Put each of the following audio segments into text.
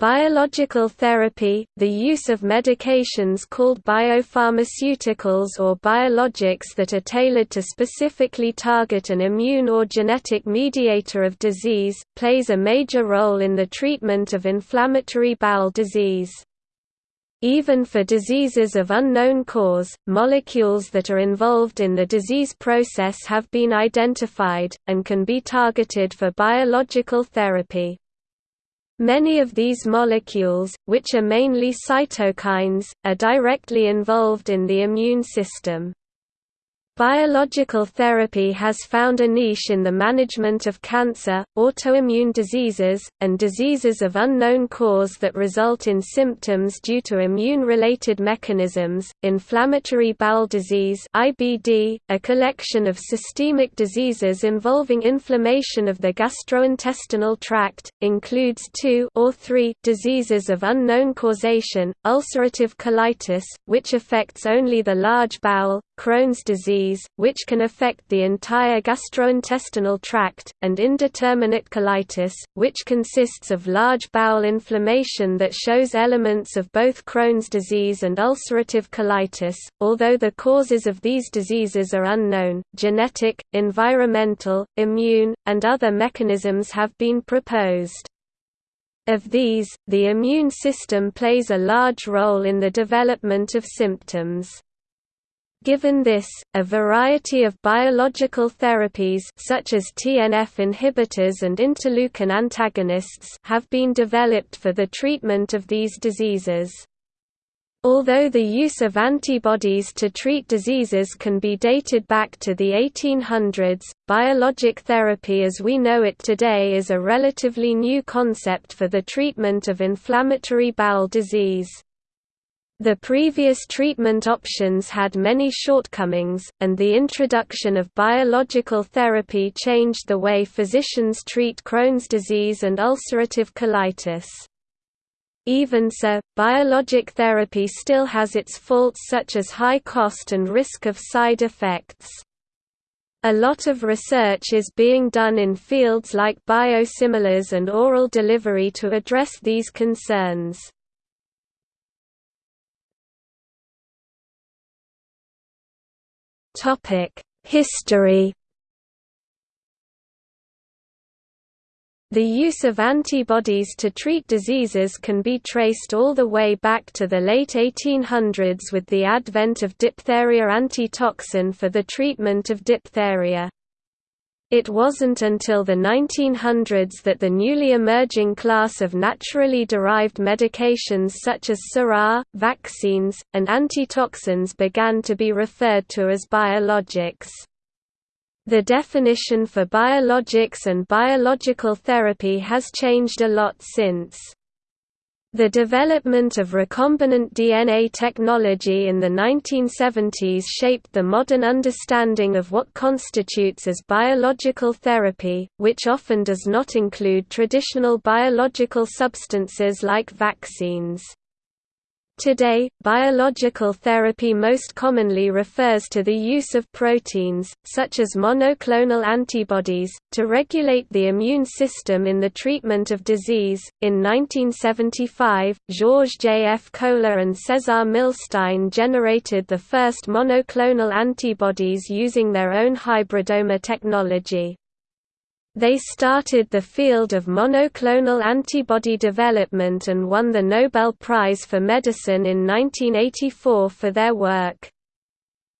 Biological therapy, the use of medications called biopharmaceuticals or biologics that are tailored to specifically target an immune or genetic mediator of disease, plays a major role in the treatment of inflammatory bowel disease. Even for diseases of unknown cause, molecules that are involved in the disease process have been identified, and can be targeted for biological therapy. Many of these molecules, which are mainly cytokines, are directly involved in the immune system. Biological therapy has found a niche in the management of cancer, autoimmune diseases, and diseases of unknown cause that result in symptoms due to immune-related mechanisms. Inflammatory bowel disease (IBD), a collection of systemic diseases involving inflammation of the gastrointestinal tract, includes two or three diseases of unknown causation: ulcerative colitis, which affects only the large bowel, Crohn's disease, which can affect the entire gastrointestinal tract, and indeterminate colitis, which consists of large bowel inflammation that shows elements of both Crohn's disease and ulcerative colitis. Although the causes of these diseases are unknown, genetic, environmental, immune, and other mechanisms have been proposed. Of these, the immune system plays a large role in the development of symptoms. Given this, a variety of biological therapies such as TNF inhibitors and interleukin antagonists have been developed for the treatment of these diseases. Although the use of antibodies to treat diseases can be dated back to the 1800s, biologic therapy as we know it today is a relatively new concept for the treatment of inflammatory bowel disease. The previous treatment options had many shortcomings, and the introduction of biological therapy changed the way physicians treat Crohn's disease and ulcerative colitis. Even so, biologic therapy still has its faults such as high cost and risk of side effects. A lot of research is being done in fields like biosimilars and oral delivery to address these concerns. History The use of antibodies to treat diseases can be traced all the way back to the late 1800s with the advent of diphtheria antitoxin for the treatment of diphtheria. It wasn't until the 1900s that the newly emerging class of naturally derived medications such as sera, vaccines, and antitoxins began to be referred to as biologics. The definition for biologics and biological therapy has changed a lot since. The development of recombinant DNA technology in the 1970s shaped the modern understanding of what constitutes as biological therapy, which often does not include traditional biological substances like vaccines. Today, biological therapy most commonly refers to the use of proteins, such as monoclonal antibodies, to regulate the immune system in the treatment of disease. In 1975, Georges J. F. Kohler and Cesar Milstein generated the first monoclonal antibodies using their own hybridoma technology. They started the field of monoclonal antibody development and won the Nobel Prize for Medicine in 1984 for their work.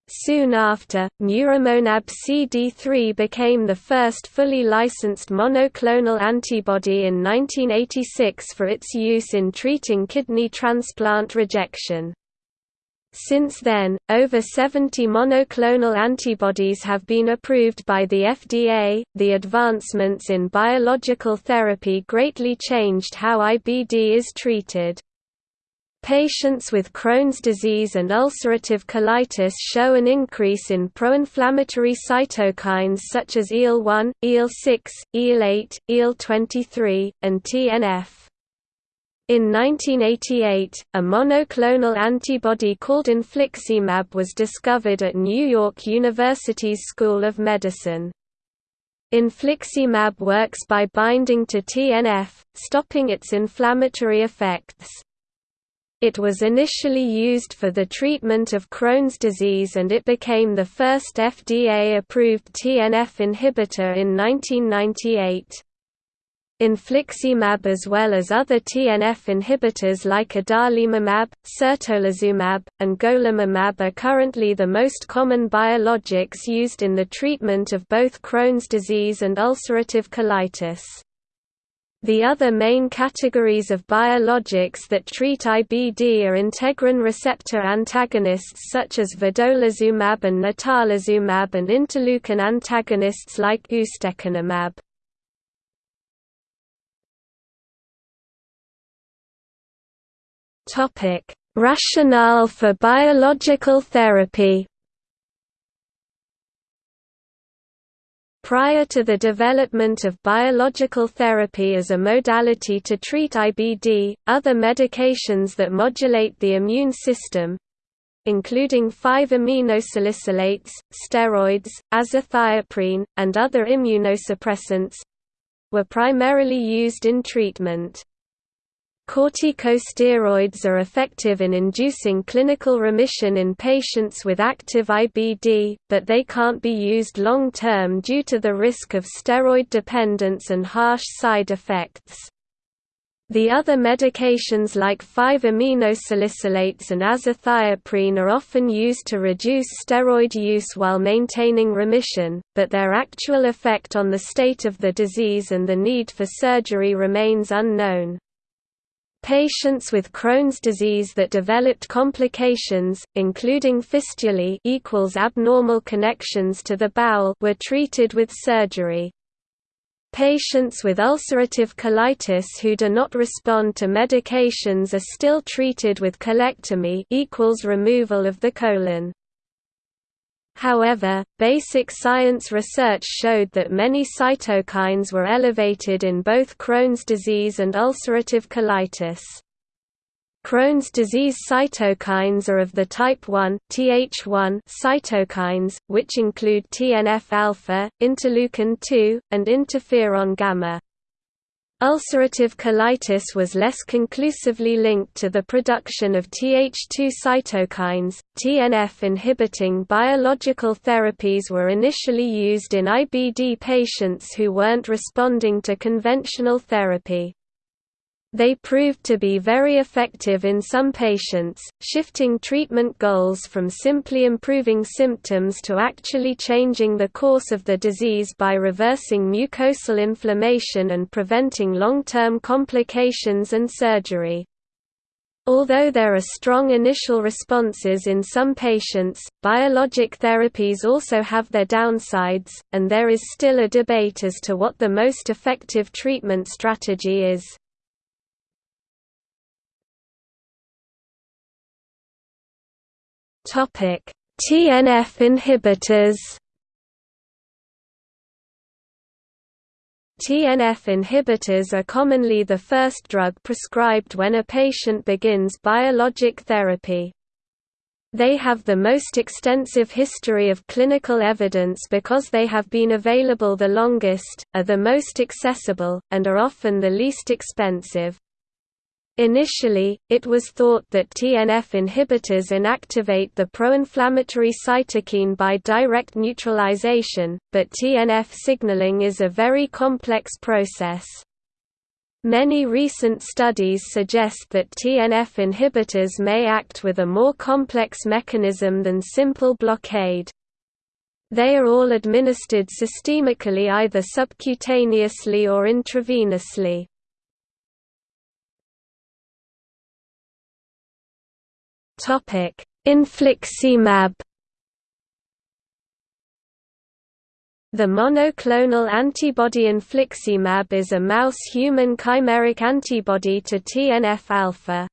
Soon after, Muromonab CD3 became the first fully licensed monoclonal antibody in 1986 for its use in treating kidney transplant rejection. Since then, over 70 monoclonal antibodies have been approved by the FDA. The advancements in biological therapy greatly changed how IBD is treated. Patients with Crohn's disease and ulcerative colitis show an increase in pro-inflammatory cytokines such as IL-1, IL-6, IL-8, IL-23, and TNF. In 1988, a monoclonal antibody called infliximab was discovered at New York University's School of Medicine. Infliximab works by binding to TNF, stopping its inflammatory effects. It was initially used for the treatment of Crohn's disease and it became the first FDA-approved TNF inhibitor in 1998. Infliximab as well as other TNF inhibitors like adalimumab, certolizumab, and golimumab are currently the most common biologics used in the treatment of both Crohn's disease and ulcerative colitis. The other main categories of biologics that treat IBD are integrin receptor antagonists such as vedolizumab and natalizumab and interleukin antagonists like ustekinumab. Topic: Rationale for biological therapy. Prior to the development of biological therapy as a modality to treat IBD, other medications that modulate the immune system including 5-aminosalicylates, steroids, azathioprine, and other immunosuppressants were primarily used in treatment. Corticosteroids are effective in inducing clinical remission in patients with active IBD, but they can't be used long-term due to the risk of steroid dependence and harsh side effects. The other medications like 5-aminosalicylates and azathioprine are often used to reduce steroid use while maintaining remission, but their actual effect on the state of the disease and the need for surgery remains unknown. Patients with Crohn's disease that developed complications, including fistulae equals abnormal connections to the bowel were treated with surgery. Patients with ulcerative colitis who do not respond to medications are still treated with colectomy equals removal of the colon. However, basic science research showed that many cytokines were elevated in both Crohn's disease and ulcerative colitis. Crohn's disease cytokines are of the type 1 Th1 cytokines, which include TNF-alpha, interleukin-2, and interferon gamma. Ulcerative colitis was less conclusively linked to the production of Th2 cytokines. TNF inhibiting biological therapies were initially used in IBD patients who weren't responding to conventional therapy. They proved to be very effective in some patients, shifting treatment goals from simply improving symptoms to actually changing the course of the disease by reversing mucosal inflammation and preventing long-term complications and surgery. Although there are strong initial responses in some patients, biologic therapies also have their downsides, and there is still a debate as to what the most effective treatment strategy is. Topic: TNF inhibitors. TNF inhibitors are commonly the first drug prescribed when a patient begins biologic therapy. They have the most extensive history of clinical evidence because they have been available the longest, are the most accessible, and are often the least expensive. Initially, it was thought that TNF inhibitors inactivate the pro-inflammatory cytokine by direct neutralization, but TNF signaling is a very complex process. Many recent studies suggest that TNF inhibitors may act with a more complex mechanism than simple blockade. They are all administered systemically either subcutaneously or intravenously. Topic: Infliximab. The monoclonal antibody infliximab is a mouse-human chimeric antibody to TNF-alpha.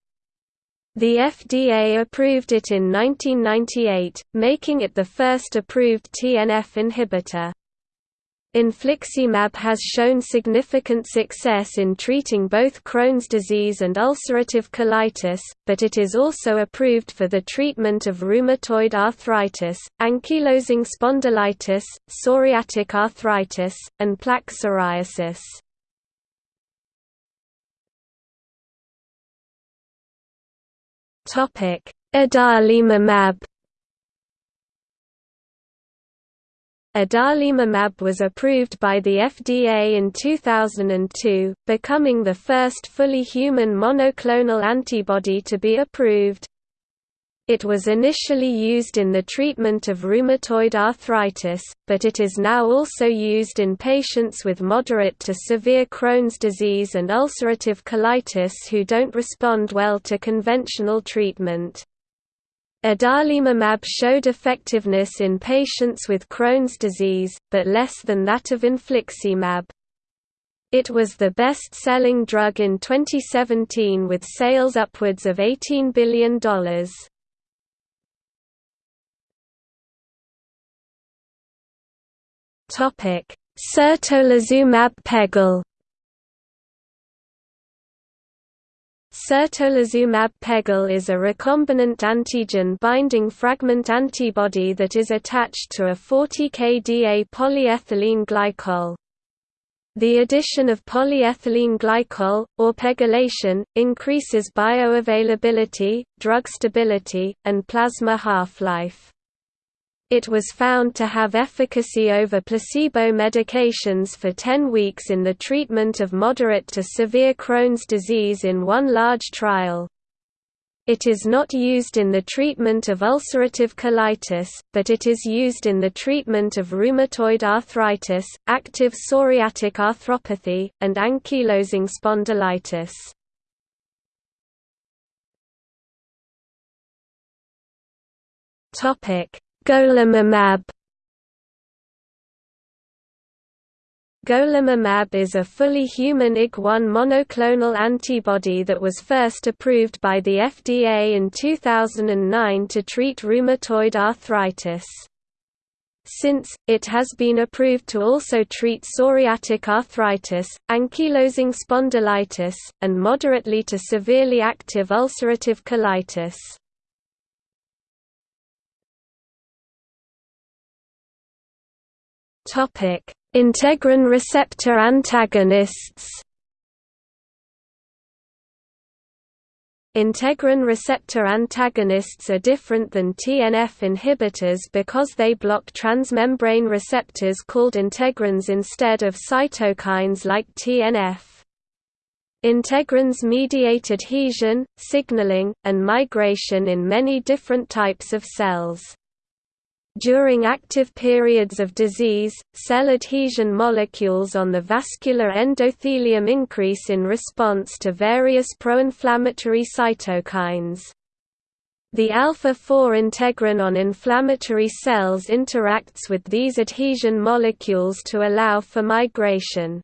The FDA approved it in 1998, making it the first approved TNF inhibitor. Infliximab has shown significant success in treating both Crohn's disease and ulcerative colitis, but it is also approved for the treatment of rheumatoid arthritis, ankylosing spondylitis, psoriatic arthritis, and plaque psoriasis. Adalimumab Adalimumab was approved by the FDA in 2002, becoming the first fully human monoclonal antibody to be approved. It was initially used in the treatment of rheumatoid arthritis, but it is now also used in patients with moderate to severe Crohn's disease and ulcerative colitis who don't respond well to conventional treatment. Adalimumab showed effectiveness in patients with Crohn's disease, but less than that of infliximab. It was the best-selling drug in 2017 with sales upwards of $18 billion. Certolizumab pegol Certolizumab pegol is a recombinant antigen-binding fragment antibody that is attached to a 40kDa polyethylene glycol. The addition of polyethylene glycol, or pegylation, increases bioavailability, drug stability, and plasma half-life. It was found to have efficacy over placebo medications for 10 weeks in the treatment of moderate to severe Crohn's disease in one large trial. It is not used in the treatment of ulcerative colitis, but it is used in the treatment of rheumatoid arthritis, active psoriatic arthropathy, and ankylosing spondylitis. Topic: Golimumab Golimumab is a fully human Ig-1 monoclonal antibody that was first approved by the FDA in 2009 to treat rheumatoid arthritis. Since, it has been approved to also treat psoriatic arthritis, ankylosing spondylitis, and moderately to severely active ulcerative colitis. Topic: Integrin receptor antagonists. Integrin receptor antagonists are different than TNF inhibitors because they block transmembrane receptors called integrins instead of cytokines like TNF. Integrins mediate adhesion, signaling, and migration in many different types of cells. During active periods of disease, cell adhesion molecules on the vascular endothelium increase in response to various pro-inflammatory cytokines. The alpha-4 integrin on inflammatory cells interacts with these adhesion molecules to allow for migration.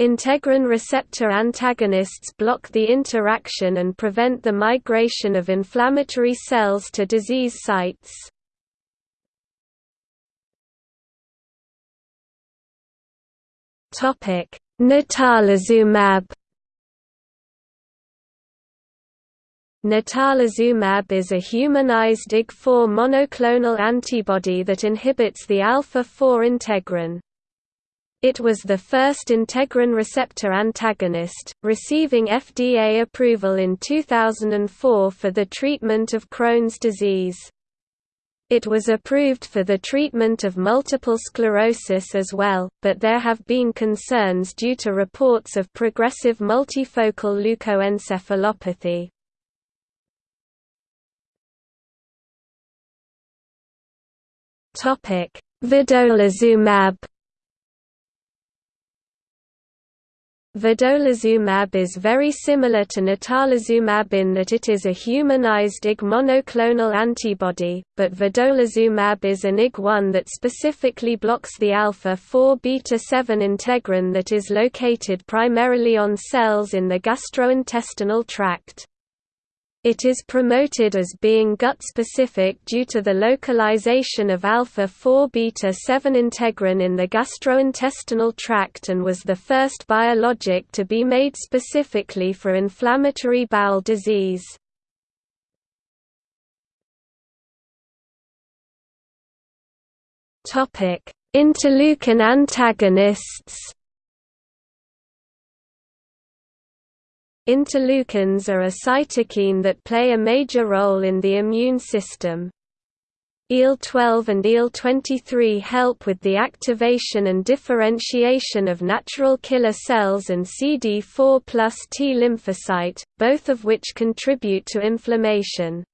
Integrin receptor antagonists block the interaction and prevent the migration of inflammatory cells to disease sites. Natalizumab. Natalizumab is a humanized Ig4 monoclonal antibody that inhibits the alpha-4 integrin. It was the first integrin receptor antagonist, receiving FDA approval in 2004 for the treatment of Crohn's disease. It was approved for the treatment of multiple sclerosis as well, but there have been concerns due to reports of progressive multifocal leukoencephalopathy. Vedolizumab Vedolizumab is very similar to natalizumab in that it is a humanized Ig monoclonal antibody, but vedolizumab is an Ig1 that specifically blocks the alpha-4 beta-7 integrin that is located primarily on cells in the gastrointestinal tract. It is promoted as being gut-specific due to the localization of alpha-4-beta-7 integrin in the gastrointestinal tract and was the first biologic to be made specifically for inflammatory bowel disease. Interleukin antagonists Interleukins are a cytokine that play a major role in the immune system. IL-12 and IL-23 help with the activation and differentiation of natural killer cells and CD4 plus T lymphocyte, both of which contribute to inflammation.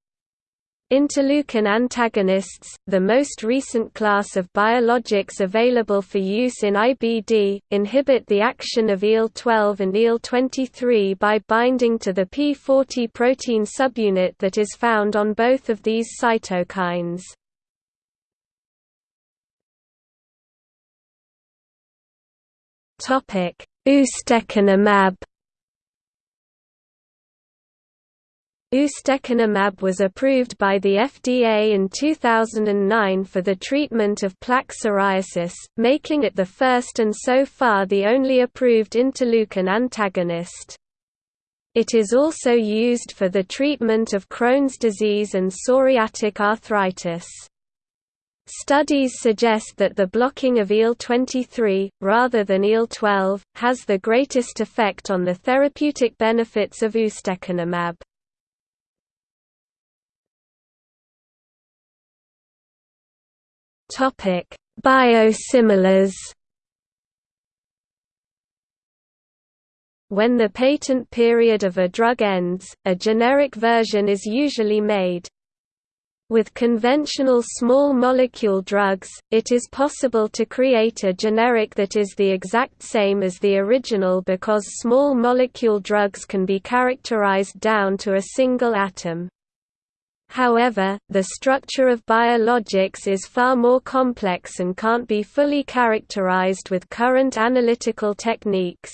Interleukin antagonists, the most recent class of biologics available for use in IBD, inhibit the action of IL-12 and IL-23 by binding to the P40 protein subunit that is found on both of these cytokines. Ustekinumab Ustekinumab was approved by the FDA in 2009 for the treatment of plaque psoriasis, making it the first and so far the only approved interleukin antagonist. It is also used for the treatment of Crohn's disease and psoriatic arthritis. Studies suggest that the blocking of IL-23, rather than IL-12, has the greatest effect on the therapeutic benefits of ustekinumab. Topic: Biosimilars. When the patent period of a drug ends, a generic version is usually made. With conventional small molecule drugs, it is possible to create a generic that is the exact same as the original because small molecule drugs can be characterized down to a single atom. However, the structure of biologics is far more complex and can't be fully characterized with current analytical techniques.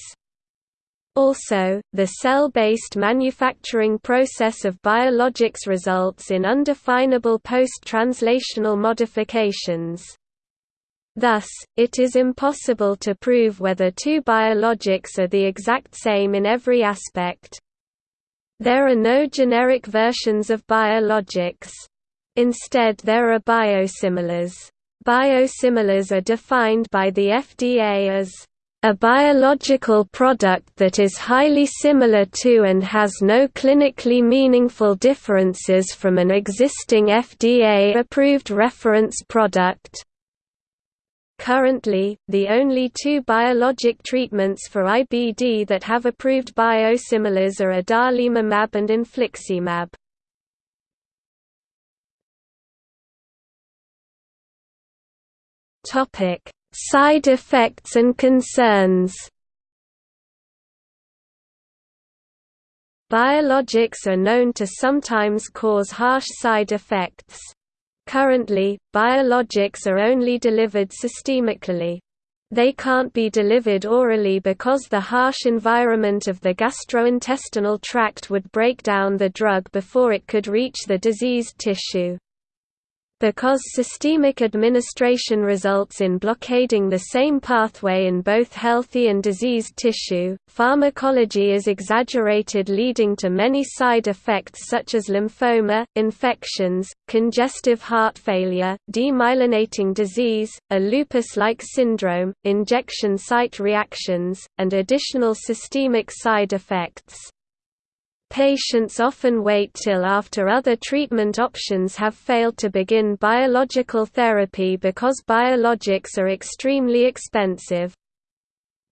Also, the cell-based manufacturing process of biologics results in undefinable post-translational modifications. Thus, it is impossible to prove whether two biologics are the exact same in every aspect. There are no generic versions of biologics. Instead there are biosimilars. Biosimilars are defined by the FDA as a biological product that is highly similar to and has no clinically meaningful differences from an existing FDA-approved reference product. Currently, the only two biologic treatments for IBD that have approved biosimilars are adalimumab and infliximab. Topic: Side effects and concerns. Biologics are known to sometimes cause harsh side effects. Currently, biologics are only delivered systemically. They can't be delivered orally because the harsh environment of the gastrointestinal tract would break down the drug before it could reach the diseased tissue. Because systemic administration results in blockading the same pathway in both healthy and diseased tissue, pharmacology is exaggerated leading to many side effects such as lymphoma, infections, congestive heart failure, demyelinating disease, a lupus-like syndrome, injection site reactions, and additional systemic side effects. Patients often wait till after other treatment options have failed to begin biological therapy because biologics are extremely expensive.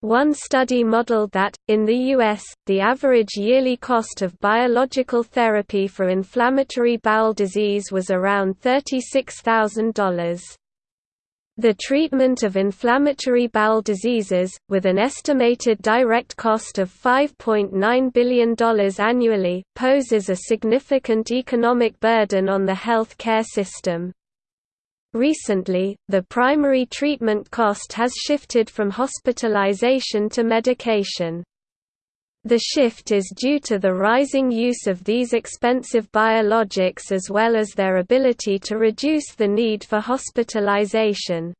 One study modeled that, in the U.S., the average yearly cost of biological therapy for inflammatory bowel disease was around $36,000. The treatment of inflammatory bowel diseases, with an estimated direct cost of $5.9 billion annually, poses a significant economic burden on the health care system. Recently, the primary treatment cost has shifted from hospitalization to medication. The shift is due to the rising use of these expensive biologics as well as their ability to reduce the need for hospitalization.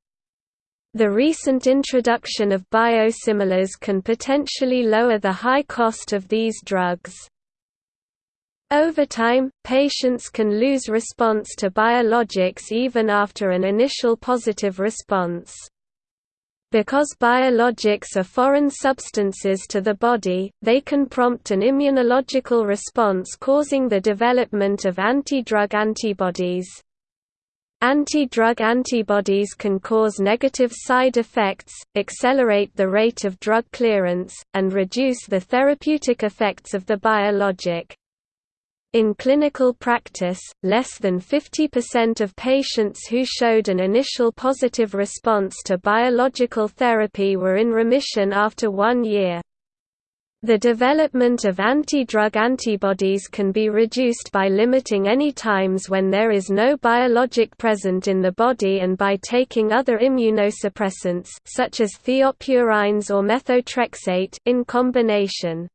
The recent introduction of biosimilars can potentially lower the high cost of these drugs. Over time, patients can lose response to biologics even after an initial positive response. Because biologics are foreign substances to the body, they can prompt an immunological response causing the development of anti-drug antibodies. Anti-drug antibodies can cause negative side effects, accelerate the rate of drug clearance, and reduce the therapeutic effects of the biologic. In clinical practice, less than 50% of patients who showed an initial positive response to biological therapy were in remission after one year. The development of anti-drug antibodies can be reduced by limiting any times when there is no biologic present in the body and by taking other immunosuppressants such as thiopurines or methotrexate in combination.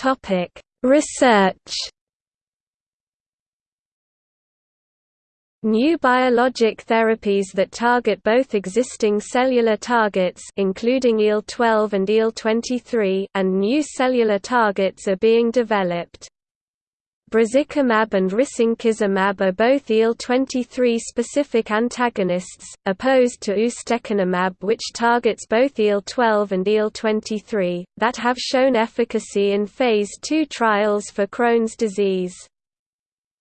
Topic: Research. New biologic therapies that target both existing cellular targets including IL-12 and IL-23 and new cellular targets are being developed. Brazikumab and risankizumab are both IL-23 specific antagonists, opposed to ustekinumab which targets both IL-12 and IL-23, that have shown efficacy in Phase II trials for Crohn's disease.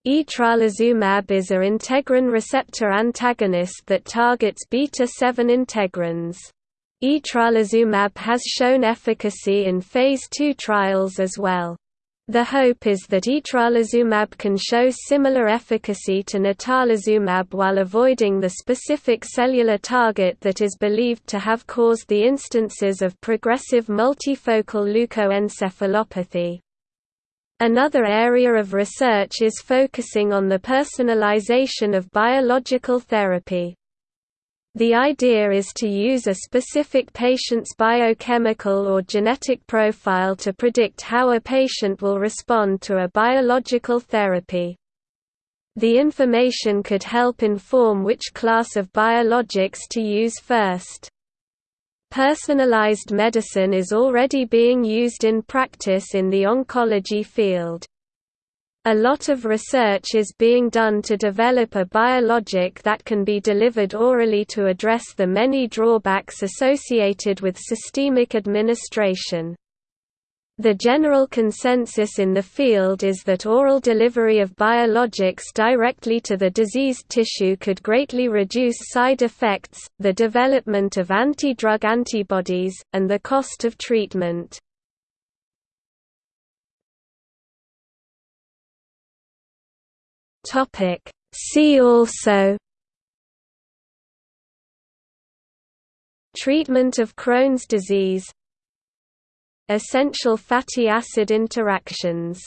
Etrolizumab is a integrin receptor antagonist that targets beta-7 integrins. Etrolizumab has shown efficacy in Phase II trials as well. The hope is that etrolizumab can show similar efficacy to natalizumab while avoiding the specific cellular target that is believed to have caused the instances of progressive multifocal leukoencephalopathy. Another area of research is focusing on the personalization of biological therapy. The idea is to use a specific patient's biochemical or genetic profile to predict how a patient will respond to a biological therapy. The information could help inform which class of biologics to use first. Personalized medicine is already being used in practice in the oncology field. A lot of research is being done to develop a biologic that can be delivered orally to address the many drawbacks associated with systemic administration. The general consensus in the field is that oral delivery of biologics directly to the diseased tissue could greatly reduce side effects, the development of anti-drug antibodies, and the cost of treatment. Topic. See also Treatment of Crohn's disease Essential fatty acid interactions